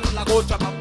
dame la gocha, papá.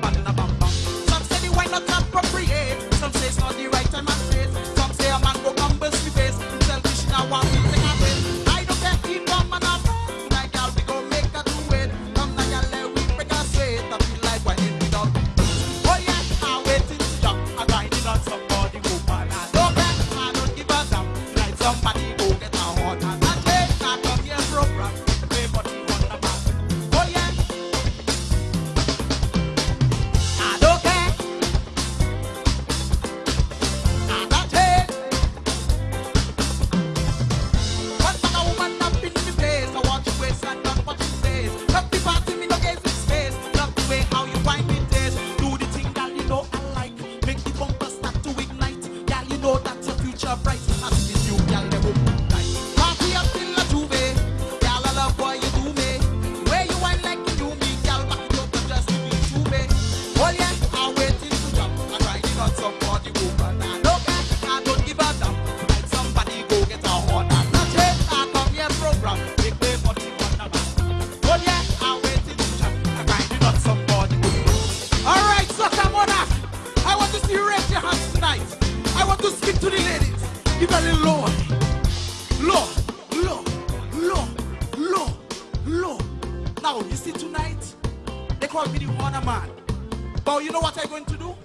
But you know what I'm going to do?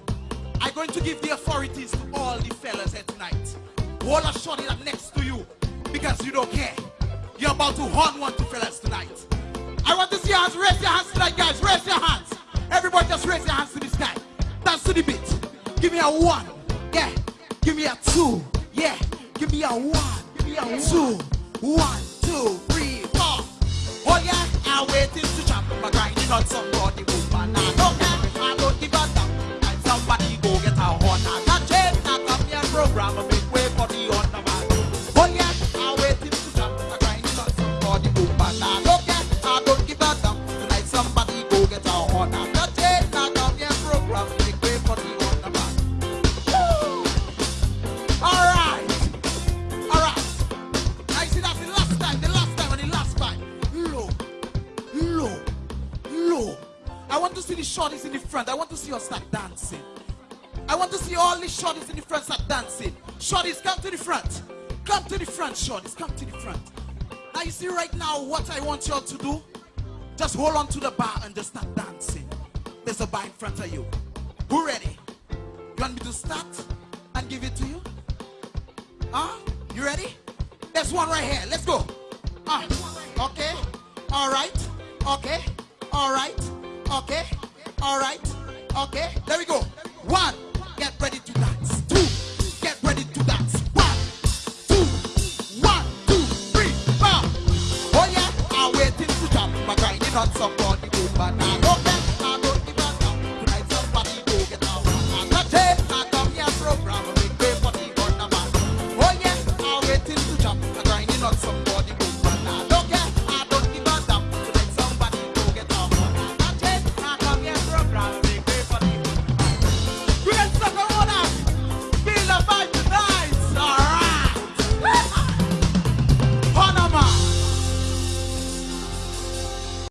I'm going to give the authorities to all the fellas here tonight. All a shorty up next to you because you don't care. You're about to horn one to fellas tonight. I want to see your hands. Raise your hands tonight, guys. Raise your hands. Everybody just raise your hands to the sky. Dance to the beat. Give me a one. Yeah. Give me a two. Yeah. Give me a one. Give me a two. One, two, three, four. Oh yeah, I'm waiting to jump my grind. You somebody shorties in the front. I want to see you start dancing. I want to see all the shorties in the front start dancing. Shorties, come to the front. Come to the front, shorties. Come to the front. Now you see right now what I want y'all to do? Just hold on to the bar and just start dancing. There's a bar in front of you. Who ready? You want me to start and give it to you? Huh? You ready? There's one right here. Let's go. Uh, okay. All right. Okay. All right. Okay. All right? Okay, there we go. One, get ready to dance. Two, get ready to dance. One, two, one, two, three, four. Oh yeah, I'm waiting to jump. My grinding on somebody, but I Okay.